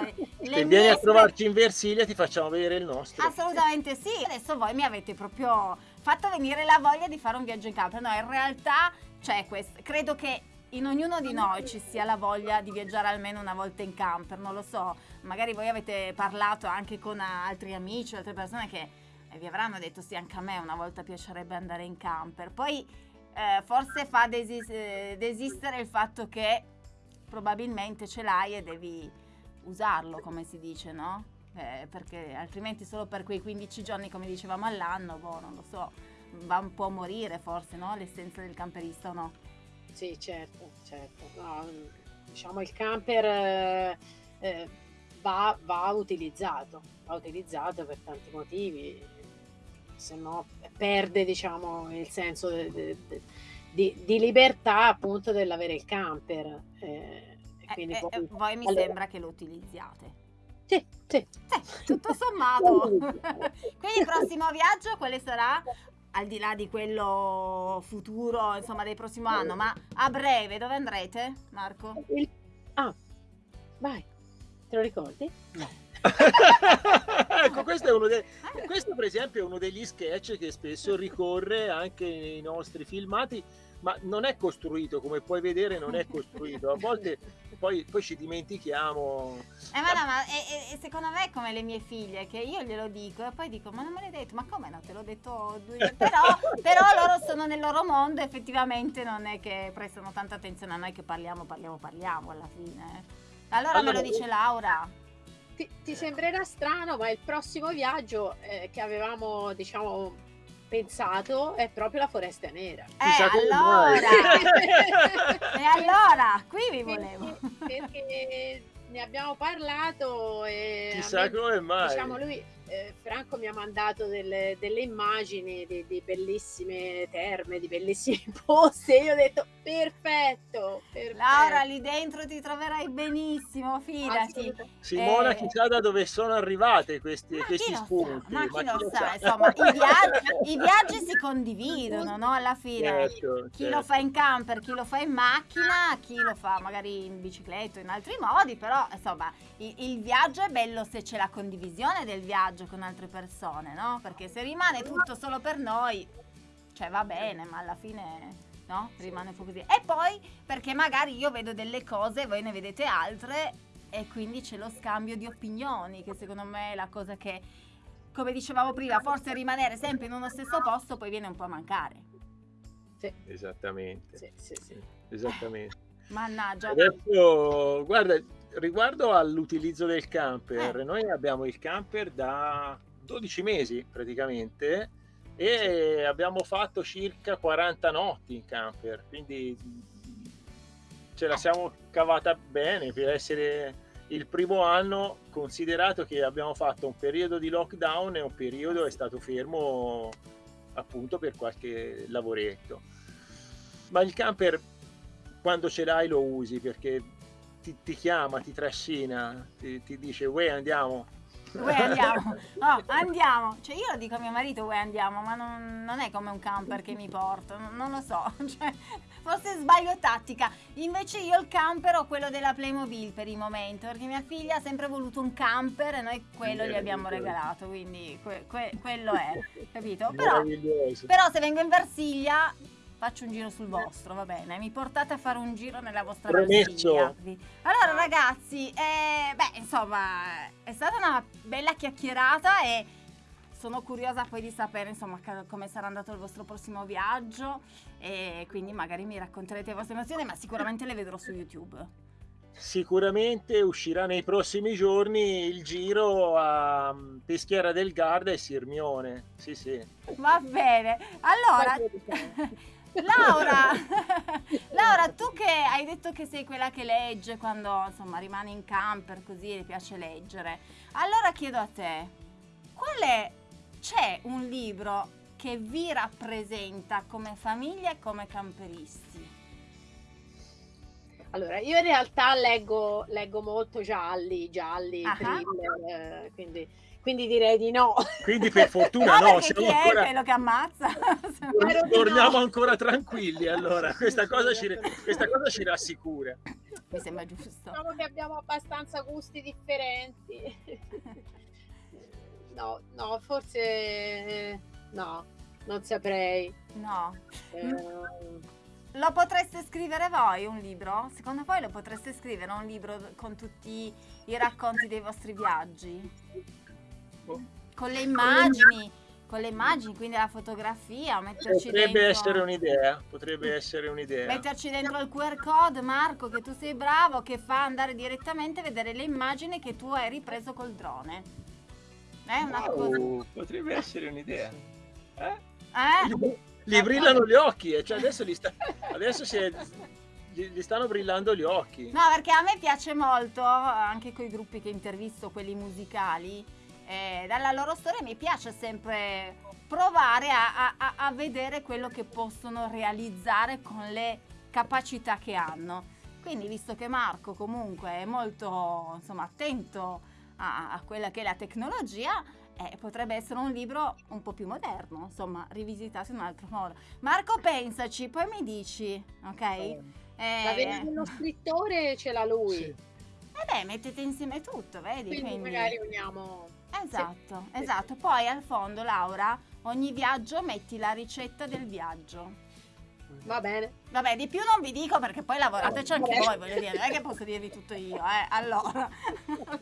Se vieni a trovarci in Versilia ti facciamo vedere il nostro. Assolutamente sì. Adesso voi mi avete proprio fatto venire la voglia di fare un viaggio in camper. No, in realtà c'è questo. Credo che in ognuno di noi ci sia la voglia di viaggiare almeno una volta in camper. Non lo so, magari voi avete parlato anche con altri amici, altre persone che vi avranno detto sì, anche a me una volta piacerebbe andare in camper. Poi eh, forse fa desis- eh, desistere il fatto che probabilmente ce l'hai e devi usarlo, come si dice, no? Eh, perché altrimenti solo per quei 15 giorni, come dicevamo all'anno, boh, non lo so, va un po' a morire forse, no? L'essenza del camperista o no? Sì, certo, certo. No, diciamo il camper eh, eh, va, va utilizzato, va utilizzato per tanti motivi se no perde diciamo, il senso de, di, di, libertà appunto dell'avere il camper. Eh, eh, eh, poi, voi mi allora, sembra che lo utilizziate. Sì, sì. Eh, tutto sommato. (laughs) Quindi il prossimo viaggio quale sarà? Al di là di quello futuro, insomma, del prossimo anno, ma a breve dove andrete, Marco? Il... Ah, vai, te lo ricordi? No. (laughs) ecco, questo, è uno de- questo per esempio è uno degli sketch che spesso ricorre anche nei nostri filmati, ma non è costruito, come puoi vedere non è costruito. A volte poi, poi ci dimentichiamo. Eh, ma no, ma e, e secondo me è come le mie figlie, che io glielo dico e poi dico, ma non me l'hai detto, ma come no, te l'ho detto due però, però loro sono nel loro mondo, effettivamente non è che prestano tanta attenzione a noi che parliamo, parliamo, parliamo alla fine. Allora, me lo dice Laura. Ti, ti sembrerà strano, ma il prossimo viaggio eh, che avevamo, diciamo, pensato è proprio la foresta nera. Eh, allora! (laughs) e allora, qui vi volevo. Perché, perché ne abbiamo parlato e... Chissà me, come mai. Diciamo, lui eh, Franco mi ha mandato delle, delle immagini di, di, bellissime terme, di bellissimi (laughs) posti e io ho detto perfetto, perfetto. Laura lì dentro ti troverai benissimo, fidati. Simona eh, chissà da dove sono arrivate questi, questi spunti. ma, chi, ma lo, sa, sa? insomma i (laughs) viaggi, i viaggi, si condividono no? alla fine. Certo, chi certo. lo fa in camper, chi lo fa in macchina, chi lo fa magari in bicicletta o in altri modi, però insomma il, il viaggio è bello se c'è la condivisione del viaggio viaggio con altre persone, no? Perché se rimane tutto solo per noi, cioè va bene, ma alla fine no? Rimane un po' così. E poi perché magari io vedo delle cose, voi ne vedete altre e quindi c'è lo scambio di opinioni, che secondo me è la cosa che, come dicevamo prima, forse rimanere sempre in uno stesso posto poi viene un po' a mancare. Sì. Esattamente. Sì, sì, sì. Esattamente. (laughs) Mannaggia. Adesso, guarda, riguardo all'utilizzo del camper, eh. noi abbiamo il camper da 12 mesi praticamente e sì. abbiamo fatto circa 40 notti in camper, quindi ce la siamo cavata bene per essere il primo anno, considerato che abbiamo fatto un periodo di lockdown e un periodo è stato fermo appunto per qualche lavoretto. Ma il camper quando ce l'hai lo usi perché ti, ti chiama, ti trascina, ti, ti dice uè andiamo. Uè andiamo, (laughs) no andiamo, cioè io lo dico a mio marito uè andiamo, ma non, non è come un camper che mi porta, non, non lo so, (laughs) cioè, forse sbaglio tattica, invece io il camper ho quello della Playmobil per il momento, perché mia figlia ha sempre voluto un camper e noi quello gli abbiamo regalato, quindi que, que, quello è, capito? (laughs) Però, però se vengo in Versilia faccio un giro sul vostro, va bene? Mi portate a fare un giro nella vostra Promesso. Allora ragazzi, eh, beh insomma è stata una bella chiacchierata e sono curiosa poi di sapere insomma come sarà andato il vostro prossimo viaggio e quindi magari mi racconterete le vostre emozioni ma sicuramente le vedrò su YouTube. Sicuramente uscirà nei prossimi giorni il giro a mm, Peschiera del Garda e Sirmione. Sì, sì. Va bene. Allora, (laughs) Laura, (laughs) Laura, tu che hai detto che sei quella che legge quando insomma rimane in camper così e piace leggere, allora chiedo a te, qual è, c'è un libro che vi rappresenta come famiglia e come camperisti? Allora, io in realtà leggo, leggo molto gialli, gialli, uh-huh. thriller, eh, quindi quindi direi di no. Quindi per (laughs) fortuna no, no siamo chi ancora... è quello che ammazza? (laughs) Torniamo no. ancora tranquilli allora, questa cosa, ci, questa cosa ci rassicura. Mi sembra giusto. Diciamo che abbiamo abbastanza gusti differenti. (laughs) No, no, forse no, non saprei. No. Eh... Lo potreste scrivere voi un libro? Secondo voi lo potreste scrivere un libro con tutti i racconti dei vostri viaggi? Con le immagini, con le immagini, quindi la fotografia, metterci potrebbe dentro... essere un'idea, potrebbe essere un'idea. Metterci dentro il QR code, Marco, che tu sei bravo, che fa andare direttamente a vedere le immagini che tu hai ripreso col drone. È una wow, cosa... Potrebbe essere un'idea. Eh? eh? Gli brillano gli occhi, eh, cioè adesso, sta... adesso si è gli, stanno brillando gli occhi. No, perché a me piace molto, anche con i gruppi che intervisto, quelli musicali, eh, dalla loro storia mi piace sempre provare a, a, a, vedere quello che possono realizzare con le capacità che hanno. Quindi, visto che Marco comunque è molto insomma, attento a, a, quella che è la tecnologia, eh, potrebbe essere un libro un po' più moderno, insomma, rivisitato in un altro modo. Marco, pensaci, poi mi dici, ok? Eh, la vena dello scrittore ce l'ha lui. Sì. E beh, mettete insieme tutto, vedi? Quindi, Quindi, magari uniamo... Esatto, Sì. esatto. Poi al fondo, Laura, ogni viaggio metti la ricetta del viaggio. Va bene. Vabbè, di più non vi dico perché poi lavorateci anche Vabbè. voi, voglio dire, non è che posso dirvi tutto io, eh. Allora.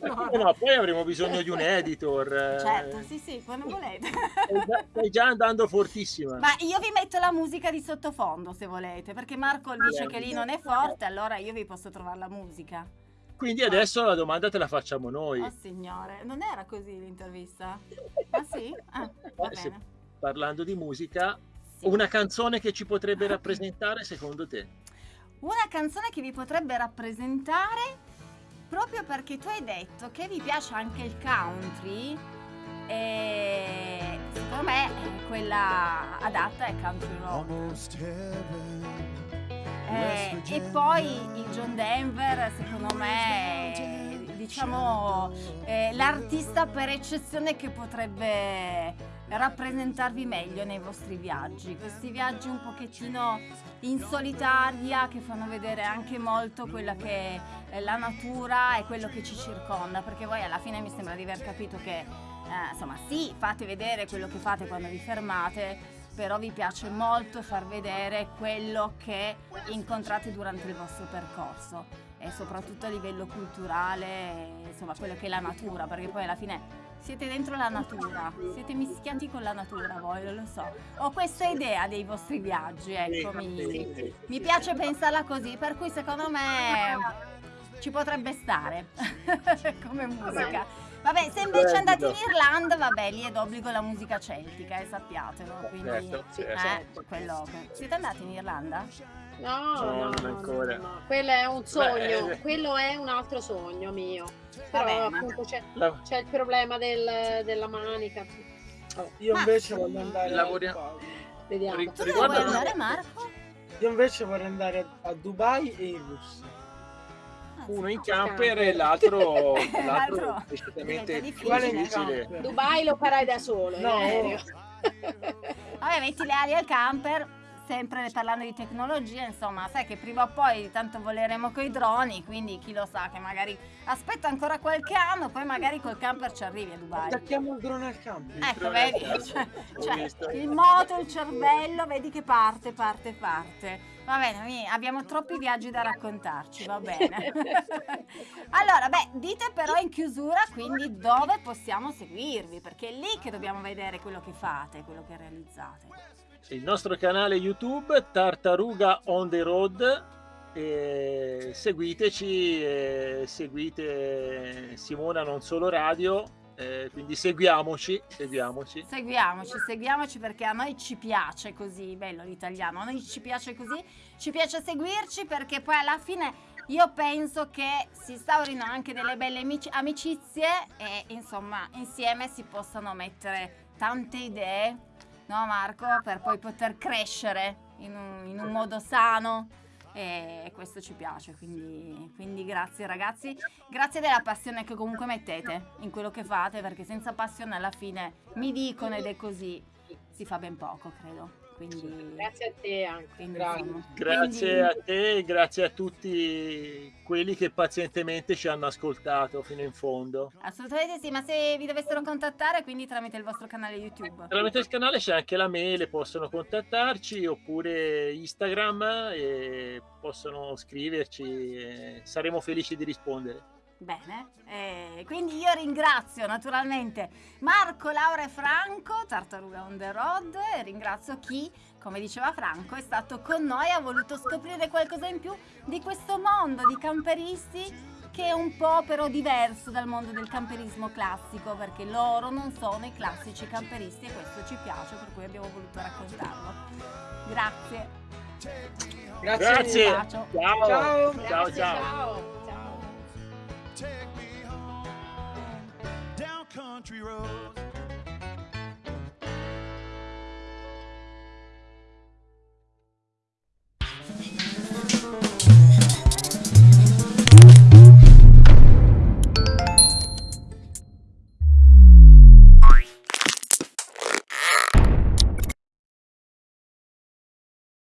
allora. No, poi avremo bisogno di un editor. eh. Certo, sì, sì, quando volete. Stai già- Stai già andando fortissima. Ma io vi metto la musica di sottofondo se volete, perché Marco dice che lì non è forte, allora io vi posso trovare la musica. Quindi adesso la domanda te la facciamo noi. Oh signore, non era così l'intervista? Ah sì? Ah, va Eh, bene. Parlando di musica, Sì. una canzone che ci potrebbe rappresentare secondo te? Una canzone che vi potrebbe rappresentare proprio perché tu hai detto che vi piace anche il country e secondo me quella adatta è country road. Eh, e poi il John Denver secondo me è diciamo eh, l'artista per eccezione che potrebbe rappresentarvi meglio nei vostri viaggi. Questi viaggi un pochettino in solitaria che fanno vedere anche molto quella che è la natura e quello che ci circonda perché voi alla fine mi sembra di aver capito che eh, insomma sì fate vedere quello che fate quando vi fermate però vi piace molto far vedere quello che incontrate durante il vostro percorso e soprattutto a livello culturale, insomma quello che è la natura, perché poi alla fine siete dentro la natura, siete mischiati con la natura voi, non lo so. Ho questa idea dei vostri viaggi, ecco, mi, mi piace pensarla così, per cui secondo me ci potrebbe stare (laughs) come musica. Vabbè, se invece andate in Irlanda, vabbè, lì è d'obbligo la musica celtica, e sappiatelo. Quindi, Certo, Sì, certo. eh, certo. quello. Siete andati in Irlanda? No, No, no, non no, ancora. no, no. Quello è un sogno, Beh, quello è un altro sogno mio. Però Vabbè, ma- appunto c'è, La- c'è il problema del- della manica. Io Ma- invece voglio andare Lavoriamo- a Dubai. Vediamo. Dove vuoi andare, Marco? Io invece vorrei andare a, a Dubai e in Russia. Uno in camper e l'altro, (laughs) L'altro decisamente difficile. difficile. Dubai lo farai da solo, in No. (laughs) Vabbè, metti le ali al camper, sempre parlando di tecnologia, insomma, sai che prima o poi tanto voleremo coi droni, quindi chi lo sa che magari aspetta ancora qualche anno, poi magari col camper ci arrivi a Dubai. Attacchiamo il drone al campo. Ecco, vedi? camper. (laughs) Cioè, cioè, il moto, il cervello, vedi che parte, parte, parte. Va bene, abbiamo troppi viaggi da raccontarci, va bene. (laughs) allora, beh, dite però in chiusura quindi dove possiamo seguirvi, perché è lì che dobbiamo vedere quello che fate, quello che realizzate. Il nostro canale YouTube Tartaruga on the road. E seguiteci, e seguite Simona non solo radio, eh, quindi seguiamoci, seguiamoci. Seguiamoci, seguiamoci perché a noi ci piace così, bello l'italiano, a noi ci piace così, ci piace seguirci perché poi alla fine io penso che si instaurino anche delle belle amici- amicizie e insomma insieme si possano mettere tante idee, no Marco, per poi poter crescere in un, in un modo sano e questo ci piace, quindi, quindi grazie ragazzi, grazie della passione che comunque mettete in quello che fate, perché senza passione alla fine mi dicono ed è così, si fa ben poco, credo. Quindi, Grazie a te anche. quindi, Grazie. insomma, Grazie quindi- a te e grazie a tutti quelli che pazientemente ci hanno ascoltato fino in fondo. Assolutamente sì, ma se vi dovessero contattare, quindi tramite il vostro canale YouTube. Tramite il canale c'è anche la mail, possono contattarci oppure Instagram e possono scriverci, e saremo felici di rispondere. Bene, eh, quindi io ringrazio naturalmente Marco, Laura e Franco, Tartaruga on the road, e ringrazio chi, come diceva Franco, è stato con noi e ha voluto scoprire qualcosa in più di questo mondo di camperisti che è un po' però diverso dal mondo del camperismo classico, perché loro non sono i classici camperisti e questo ci piace, per cui abbiamo voluto raccontarlo. Grazie. Grazie. Grazie. Un bacio. Ciao. Ciao. Grazie, ciao. ciao. ciao. Take me home down country roads.